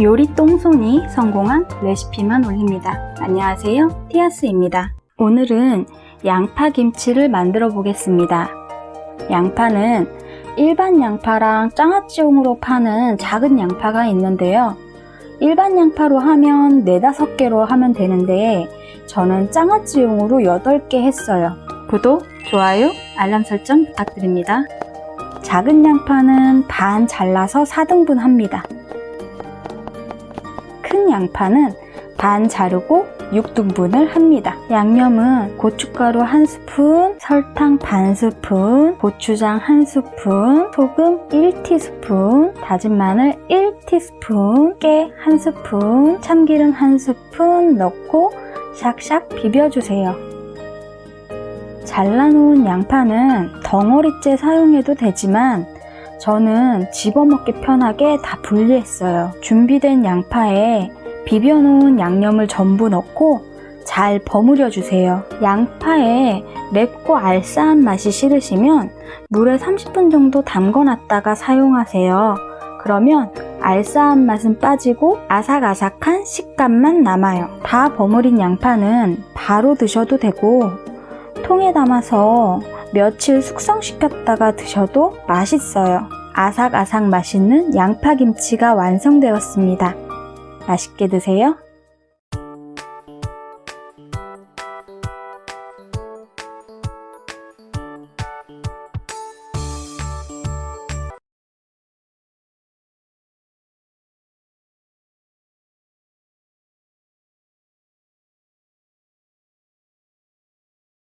요리 똥손이 성공한 레시피만 올립니다. 안녕하세요. 티아스입니다. 오늘은 양파 김치를 만들어 보겠습니다. 양파는 일반 양파랑 장아찌용으로 파는 작은 양파가 있는데요. 일반 양파로 하면 4, 5개로 하면 되는데 저는 장아찌용으로 8개 했어요. 구독, 좋아요, 알람 설정 부탁드립니다. 작은 양파는 반 잘라서 4등분 합니다. 큰 양파는 반 자르고 6등분을 합니다. 양념은 고춧가루 1스푼, 설탕 반스푼, 고추장 1스푼, 소금 1티스푼, 다진 마늘 1티스푼, 깨 1스푼, 참기름 1스푼 넣고 샥샥 비벼주세요. 잘라놓은 양파는 덩어리째 사용해도 되지만 저는 집어먹기 편하게 다 분리했어요. 준비된 양파에 비벼놓은 양념을 전부 넣고 잘 버무려 주세요. 양파에 맵고 알싸한 맛이 싫으시면 물에 30분 정도 담궈놨다가 사용하세요. 그러면 알싸한 맛은 빠지고 아삭아삭한 식감만 남아요. 다 버무린 양파는 바로 드셔도 되고 통에 담아서 며칠 숙성시켰다가 드셔도 맛있어요. 아삭아삭 맛있는 양파김치가 완성되었습니다. 맛있게 드세요.